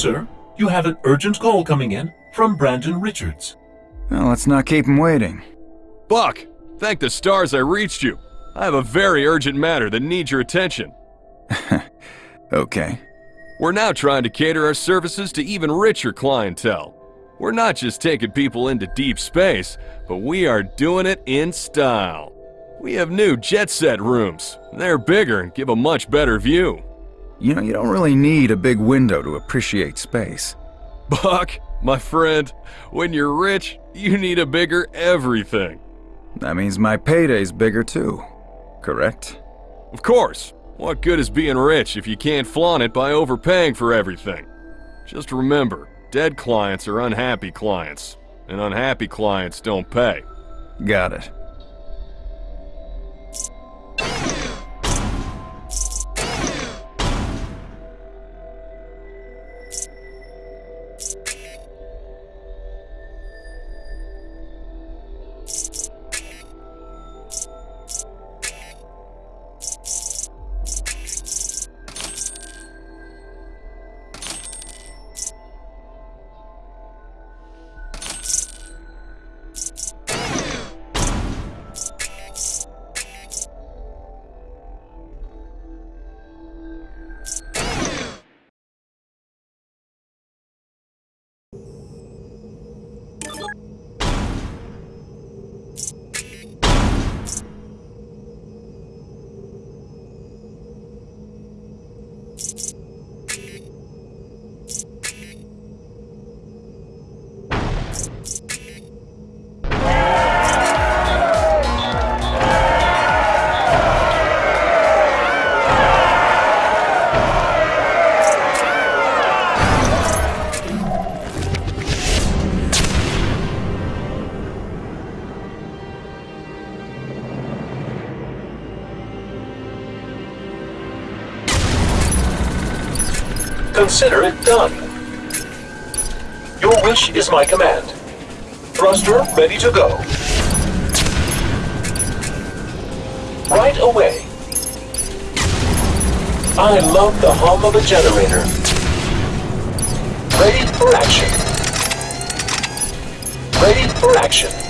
Sir, you have an urgent call coming in from Brandon Richards. Well, let's not keep him waiting. Buck, thank the stars I reached you. I have a very urgent matter that needs your attention. Okay. We're now trying to cater our services to even richer clientele. We're not just taking people into deep space, but we are doing it in style. We have new jet set rooms. They're bigger and give a much better view. You know, you don't really need a big window to appreciate space. Buck, my friend, when you're rich, you need a bigger everything. That means my payday's bigger too. Correct? Of course. What good is being rich if you can't flaunt it by overpaying for everything? Just remember, dead clients are unhappy clients, and unhappy clients don't pay. Got it. Consider it done. Your wish is my command. Thruster ready to go. Right away. I love the hum of a generator. Ready for action. Ready for action.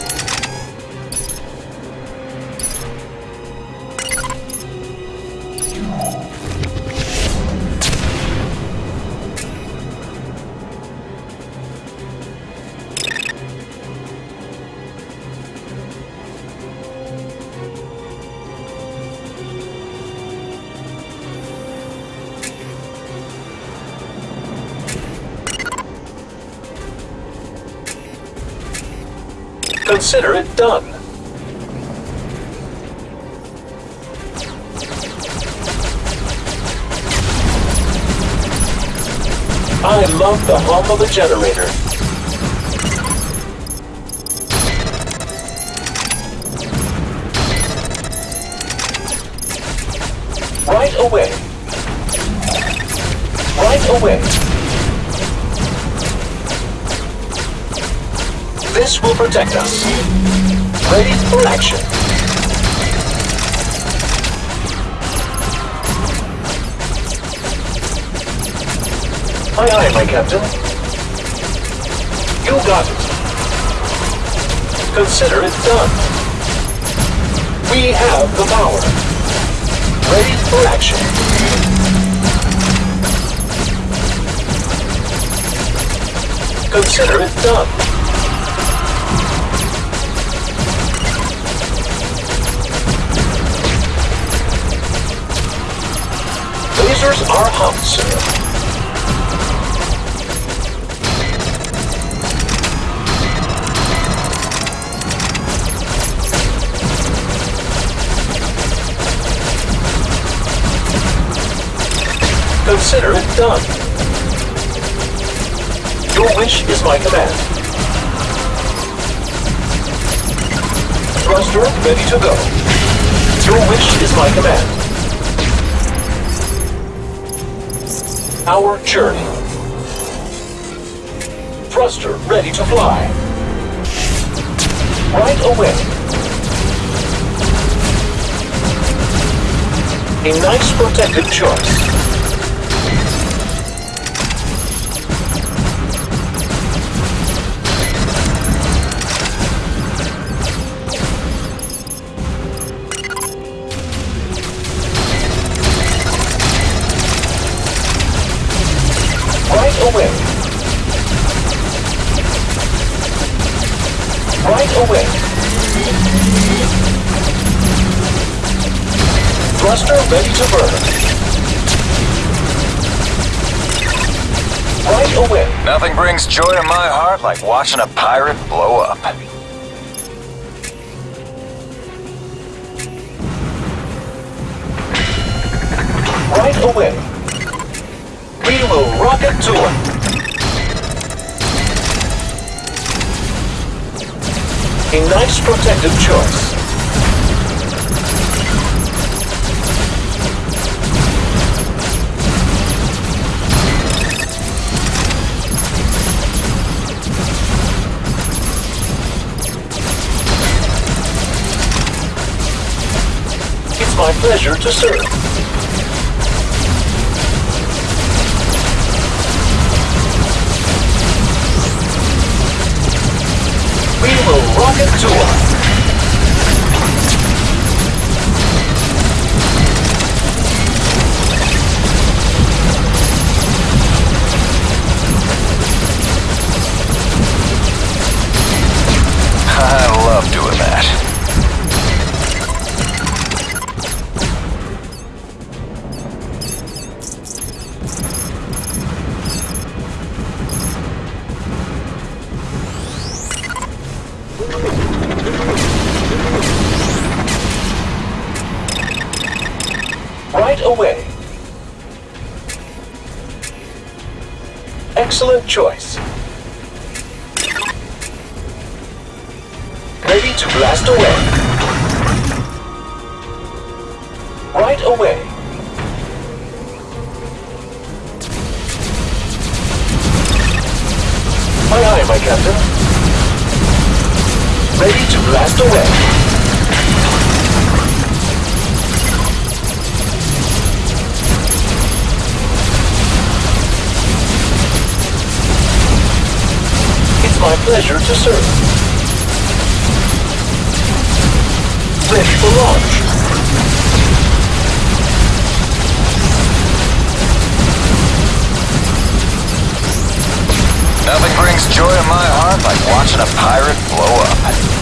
Consider it done. I love the hum of a generator. Right away. Right away. This will protect us. Ready for action. Aye, aye, my captain. You got it. Consider it done. We have the power. Ready for action. Consider it done. Lasers are hot, sir. Consider it done. Your wish is my command. Thruster ready to go. Your wish is my command. Our journey. Thruster ready to fly. Right away. A nice protected choice. right away. Thruster ready to burn. Right away. Nothing brings joy to my heart like watching a pirate blow up. Right away. We will rocket to it. A nice protective choice. It's my pleasure to serve. To her. Excellent choice. Ready to blast away. Right away. Aye aye, my captain. Ready to blast away. Pleasure to serve. Ready for launch. Nothing brings joy to my heart like watching a pirate blow up.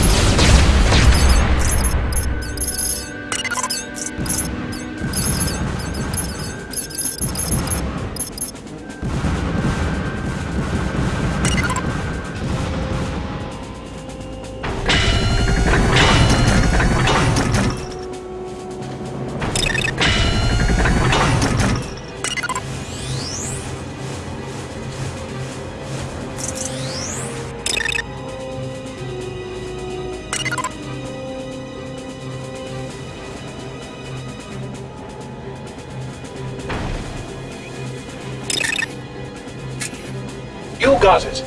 Got it.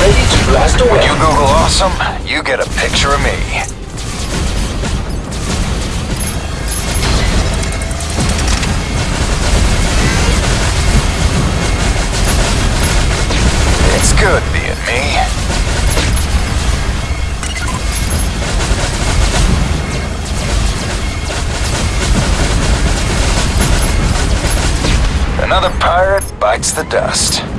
Ready away. You Google awesome, you get a picture of me. It's good bites the dust.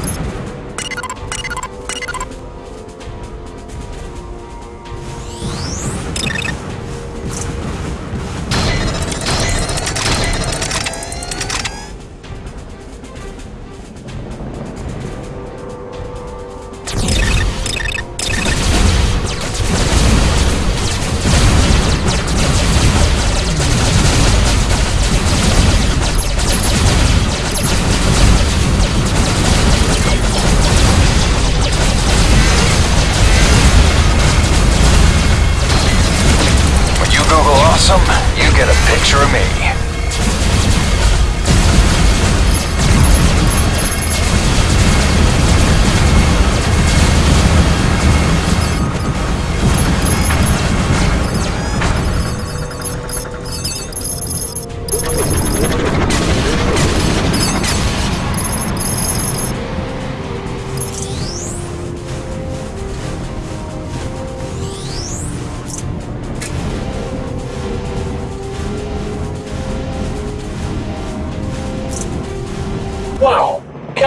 Picture of me.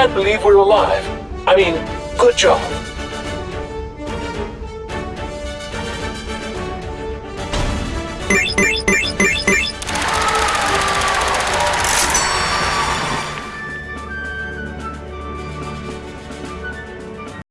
Can't believe we're alive. I mean, Good job.